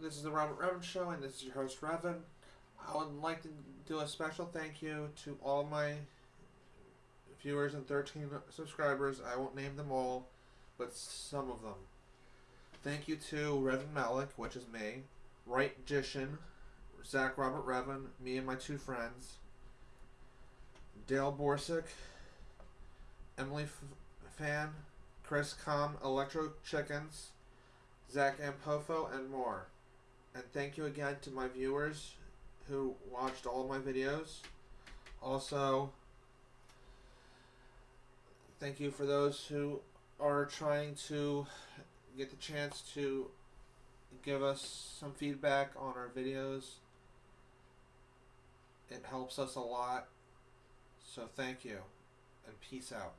This is the Robert Revan Show, and this is your host, Revan. I would like to do a special thank you to all my viewers and 13 subscribers. I won't name them all, but some of them. Thank you to Revan Malik, which is me, Right Jishin, Zach Robert Revan, me and my two friends, Dale Borsick, Emily F- Fan, Chris Com, Electro Chickens, Zach Ampofo, and more. And thank you again to my viewers who watched all my videos. Also, thank you for those who are trying to get the chance to give us some feedback on our videos. It helps us a lot. So thank you and peace out.